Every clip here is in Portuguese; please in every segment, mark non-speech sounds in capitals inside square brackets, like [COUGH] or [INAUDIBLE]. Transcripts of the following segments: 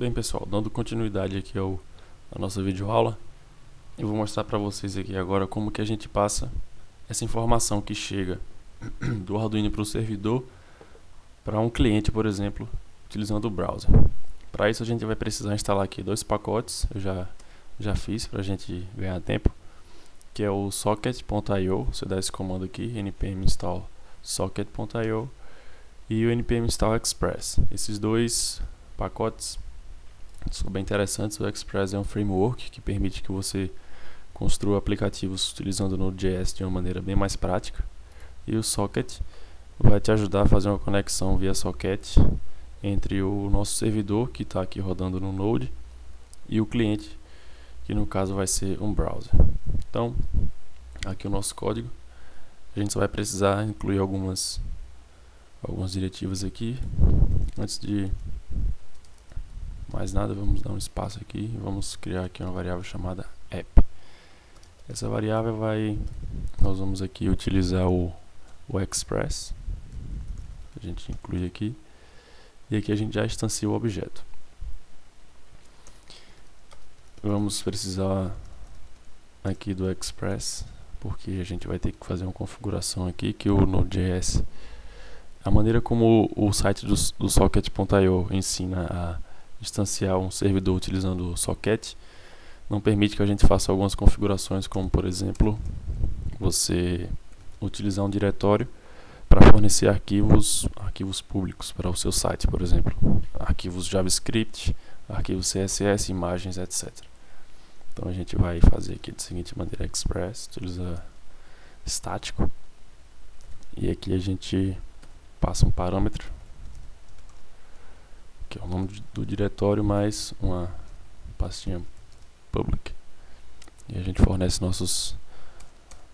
Bem pessoal, dando continuidade aqui ao, à nossa videoaula, eu vou mostrar para vocês aqui agora como que a gente passa essa informação que chega [CLEARS THROAT] do Arduino para o servidor para um cliente, por exemplo, utilizando o browser. Para isso a gente vai precisar instalar aqui dois pacotes, eu já, já fiz para a gente ganhar tempo, que é o socket.io, você dá esse comando aqui, npm install socket.io e o npm install express. Esses dois pacotes são bem interessantes. O Express é um framework que permite que você construa aplicativos utilizando o Node.js de uma maneira bem mais prática. E o Socket vai te ajudar a fazer uma conexão via Socket entre o nosso servidor, que está aqui rodando no Node, e o cliente, que no caso vai ser um browser. Então, aqui o nosso código. A gente só vai precisar incluir algumas, algumas diretivas aqui. Antes de mais nada, vamos dar um espaço aqui e vamos criar aqui uma variável chamada app. Essa variável vai, nós vamos aqui utilizar o, o express, a gente inclui aqui, e aqui a gente já instancia o objeto. Vamos precisar aqui do express, porque a gente vai ter que fazer uma configuração aqui que o Node.js, a maneira como o, site do, do socket.io ensina a instanciar um servidor utilizando o socket não permite que a gente faça algumas configurações como por exemplo você utilizar um diretório para fornecer arquivos arquivos públicos para o seu site por exemplo. Arquivos JavaScript arquivos CSS imagens etc então a gente vai fazer aqui da seguinte maneira express utiliza estático. E aqui a gente passa um parâmetro é o nome do diretório mais uma pastinha public e a gente fornece nossos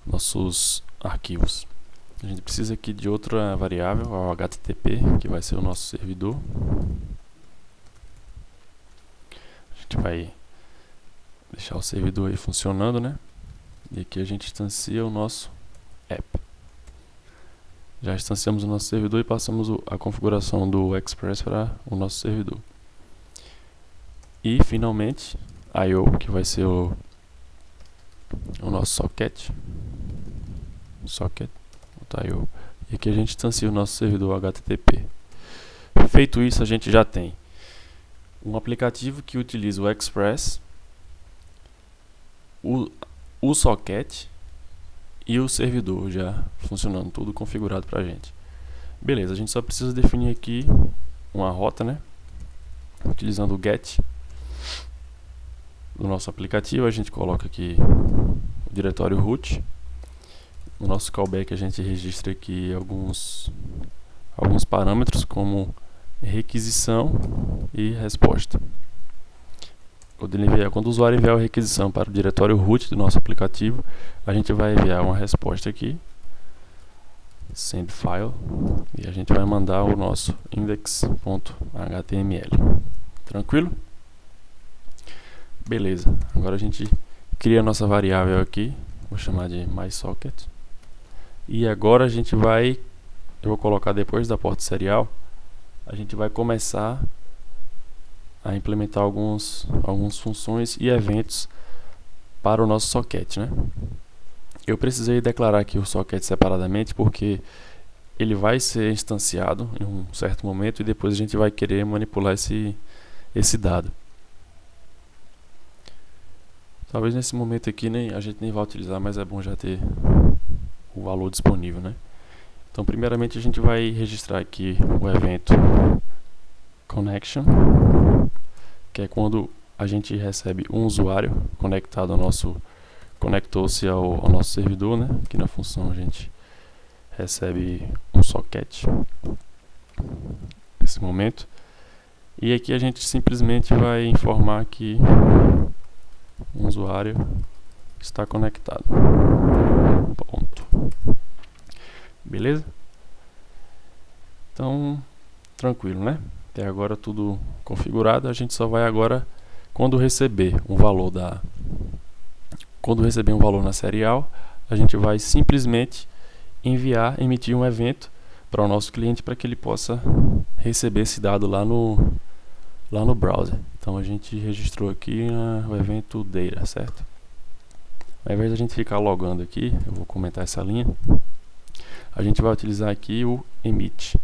nossos arquivos a gente precisa aqui de outra variável, o HTTP, que vai ser o nosso servidor a gente vai deixar o servidor aí funcionando, né? E aqui a gente instancia o nosso app. Já instanciamos o nosso servidor e passamos a configuração do Express para o nosso servidor. E finalmente, I.O. que vai ser o, o nosso socket. Socket, I.O. E aqui a gente instancia o nosso servidor HTTP. Feito isso, a gente já tem um aplicativo que utiliza o Express, o, o socket e o servidor já funcionando, tudo configurado para a gente. Beleza, a gente só precisa definir aqui uma rota, né? Utilizando o get do nosso aplicativo, a gente coloca aqui o diretório root. No nosso callback a gente registra aqui alguns alguns parâmetros como requisição e resposta. Quando, enviar, quando o usuário enviar a requisição para o diretório root do nosso aplicativo, a gente vai enviar uma resposta aqui, send file, e a gente vai mandar o nosso index.html. Tranquilo? Beleza, agora a gente cria a nossa variável aqui, vou chamar de mySocket. E agora a gente vai, eu vou colocar depois da porta serial, a gente vai começar a implementar alguns, algumas funções e eventos para o nosso socket. Né? Eu precisei declarar aqui o socket separadamente porque ele vai ser instanciado em um certo momento e depois a gente vai querer manipular esse, esse dado. Talvez nesse momento aqui nem, a gente nem vá utilizar, mas é bom já ter o valor disponível. Né? Então primeiramente a gente vai registrar aqui o evento connection que é quando a gente recebe um usuário conectado ao nosso conectou-se ao, ao, nosso servidor, né? Aqui na função a gente recebe um socket nesse momento. E aqui a gente simplesmente vai informar que um usuário está conectado. Ponto. Beleza? Então, tranquilo, né? Até agora tudo configurado, a gente só vai agora quando receber um valor da quando receber um valor na serial, a gente vai simplesmente enviar, emitir um evento para o nosso cliente para que ele possa receber esse dado lá no lá no browser. Então a gente registrou aqui uh, o evento data, certo? Ao invés de a gente ficar logando aqui, eu vou comentar essa linha, a gente vai utilizar aqui o emit.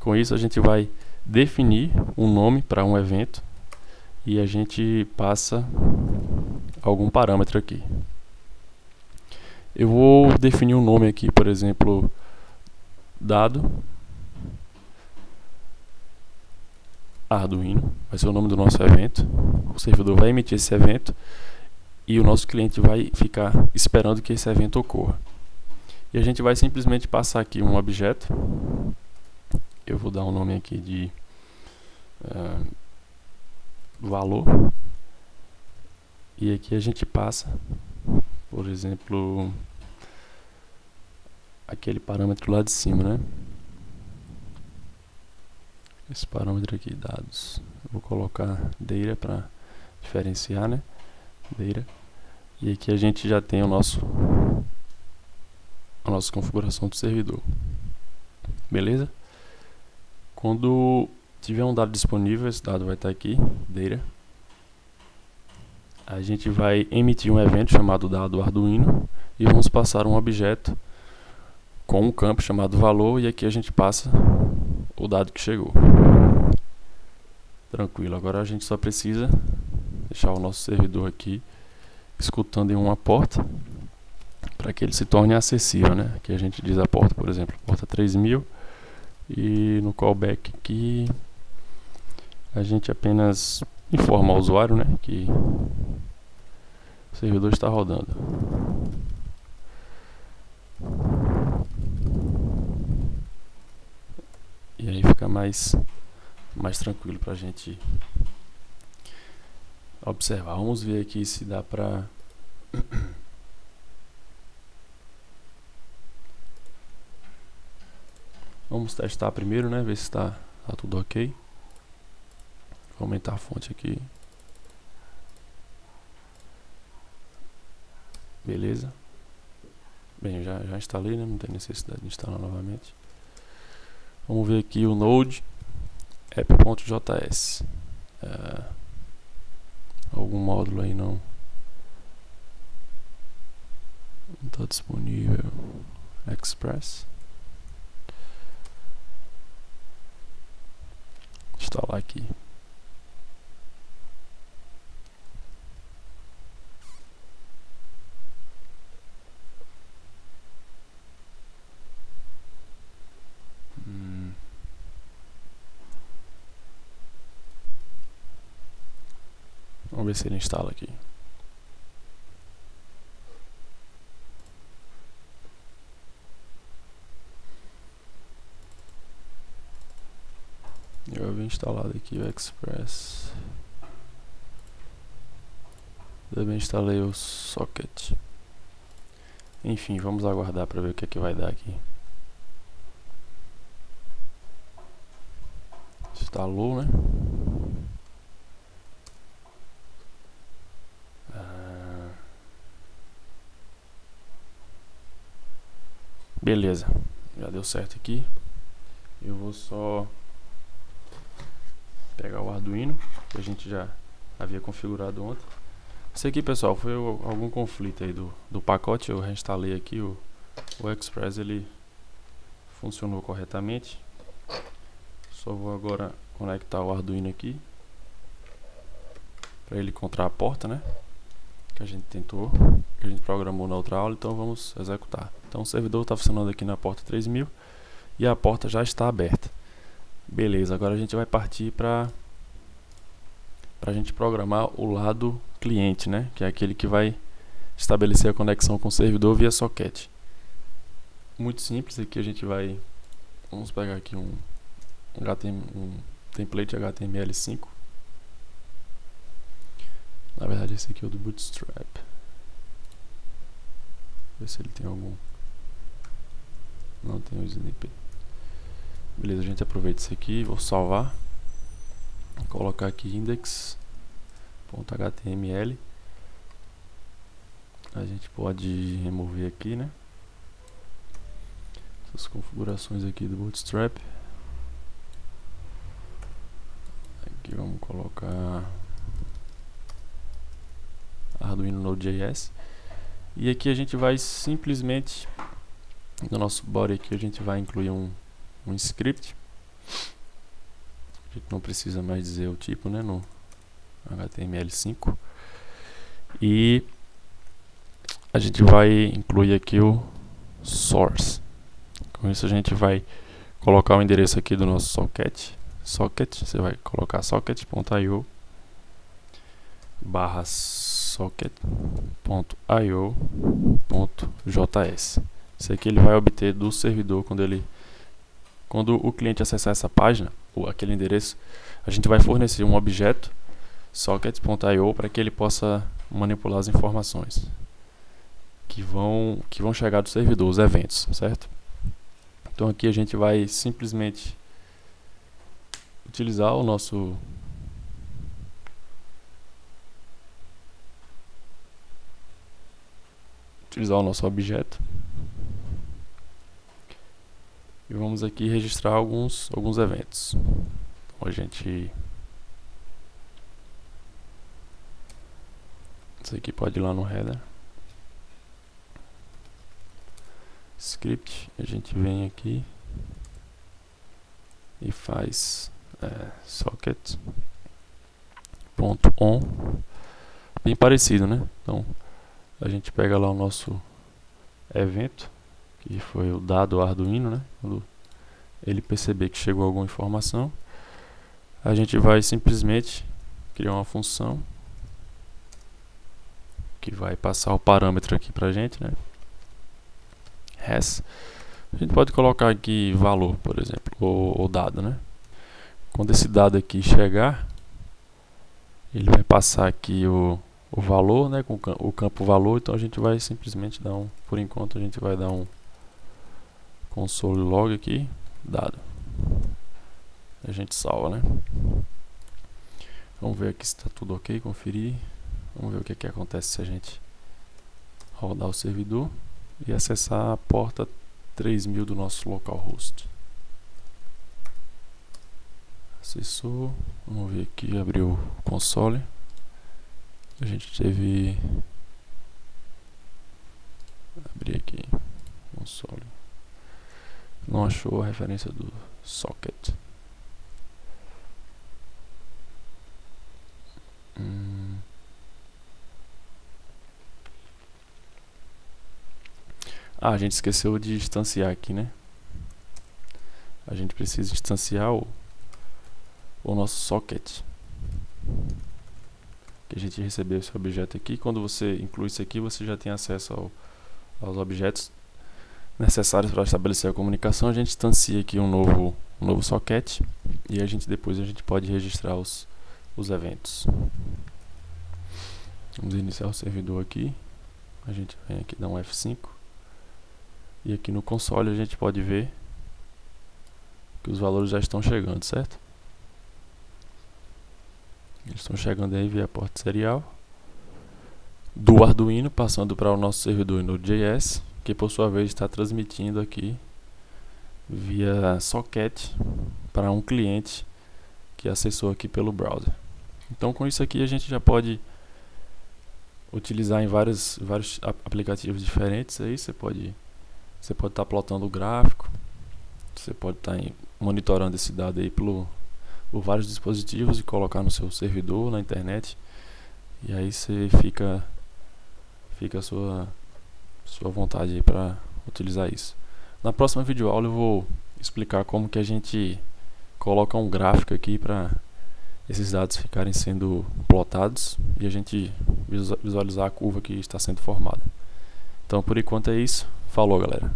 Com isso a gente vai definir um nome para um evento e a gente passa algum parâmetro aqui. Eu vou definir um nome aqui, por exemplo, dado Arduino, vai ser o nome do nosso evento. O servidor vai emitir esse evento e o nosso cliente vai ficar esperando que esse evento ocorra. E a gente vai simplesmente passar aqui um objeto. Eu vou dar um nome aqui de uh, valor. E aqui a gente passa, por exemplo, aquele parâmetro lá de cima, né? esse parâmetro aqui, dados. Eu vou colocar data para diferenciar, né? Data. E aqui a gente já tem o nosso a nossa configuração do servidor. Beleza? Quando tiver um dado disponível, esse dado vai estar aqui, data. A gente vai emitir um evento chamado dado Arduino e vamos passar um objeto com um campo chamado valor e aqui a gente passa o dado que chegou. Tranquilo, agora a gente só precisa deixar o nosso servidor aqui escutando em uma porta para que ele se torne acessível, né? Aqui a gente diz a porta, por exemplo, porta 3000 e no callback aqui a gente apenas informa ao usuário, né, que o servidor está rodando. E aí fica mais, mais tranquilo para a gente observar. Vamos ver aqui se dá para... Vamos testar primeiro, né? Ver se está tá tudo ok. Vou aumentar a fonte aqui. Beleza. Bem, já, já instalei, né? Não tem necessidade de instalar novamente. Vamos ver aqui o node app.js. É, algum módulo aí não está disponível. Express. Instalar aqui. Vamos ver se ele instala aqui. Eu havia instalado aqui o Express. Também instalei o Socket. Enfim, vamos aguardar para ver o que é que vai dar aqui. Instalou, né? Beleza, já deu certo aqui. Eu vou só pegar o Arduino, que a gente já havia configurado ontem. Isso aqui, pessoal, foi algum conflito aí do, do pacote. Eu reinstalei aqui o, o Express, ele funcionou corretamente. Só vou agora conectar o Arduino aqui para ele encontrar a porta, né? Que a gente tentou, que a gente programou na outra aula, então vamos executar. Então o servidor está funcionando aqui na porta 3000 e a porta já está aberta. Beleza, agora a gente vai partir para a gente programar o lado cliente, né? Que é aquele que vai estabelecer a conexão com o servidor via socket. Muito simples, aqui a gente vai... Vamos pegar aqui um, HTML, um template HTML5. Na verdade esse aqui é o do Bootstrap. Ver se ele tem algum não tem o snippet. Beleza, a gente aproveita isso aqui, vou salvar. Vou colocar aqui index.html. A gente pode remover aqui, né? Essas configurações aqui do Bootstrap. aqui vamos colocar Arduino Node.js e aqui a gente vai simplesmente no nosso body aqui a gente vai incluir um, um script. A gente não precisa mais dizer o tipo né, no HTML5 e a gente vai incluir aqui o source. Com isso a gente vai colocar o endereço aqui do nosso socket. Socket, você vai colocar socket.io barra socket.io.js isso aqui ele vai obter do servidor quando ele quando o cliente acessar essa página ou aquele endereço a gente vai fornecer um objeto socket.io para que ele possa manipular as informações que vão que vão chegar do servidor, os eventos, certo? Então aqui a gente vai simplesmente utilizar o nosso utilizar o nosso objeto e vamos aqui registrar alguns alguns eventos. Então a gente isso aqui pode ir lá no header. Script a gente vem aqui e faz é, socket. Ponto on. Bem parecido né? Então a gente pega lá o nosso evento que foi o dado Arduino né? Quando ele perceber que chegou alguma informação a gente vai simplesmente criar uma função que vai passar o parâmetro aqui pra gente né? Res. A gente pode colocar aqui valor por exemplo ou, ou dado né? Quando esse dado aqui chegar, ele vai passar aqui o, o valor, né, com o campo valor, então a gente vai simplesmente dar um, por enquanto a gente vai dar um console log aqui, dado. A gente salva, né? Vamos ver aqui se está tudo ok, conferir. Vamos ver o que, que acontece se a gente rodar o servidor e acessar a porta 3000 do nosso localhost acessou vamos ver aqui abriu o console a gente teve abrir aqui console não achou a referência do socket hum. Ah, a gente esqueceu de instanciar aqui, né? A gente precisa instanciar o o nosso socket que a gente recebeu esse objeto aqui quando você inclui isso aqui você já tem acesso ao, aos objetos necessários para estabelecer a comunicação a gente instancia aqui um novo um novo socket e a gente depois a gente pode registrar os, os eventos. Vamos iniciar o servidor aqui. A gente vem aqui dar um F5 e aqui no console a gente pode ver que os valores já estão chegando, certo? Eles estão chegando aí via porta serial. Do Arduino, passando para o nosso servidor Node.js, que por sua vez está transmitindo aqui via socket para um cliente que acessou aqui pelo browser. Então com isso aqui a gente já pode utilizar em vários, vários aplicativos diferentes aí, você pode você pode estar tá plotando o gráfico, você pode estar tá monitorando esse dado aí pelo por vários dispositivos e colocar no seu servidor, na internet. E aí você fica fica a sua sua vontade aí para utilizar isso. Na próxima videoaula eu vou explicar como que a gente coloca um gráfico aqui para esses dados ficarem sendo plotados e a gente visualizar a curva que está sendo formada. Então por enquanto é isso. Falou galera.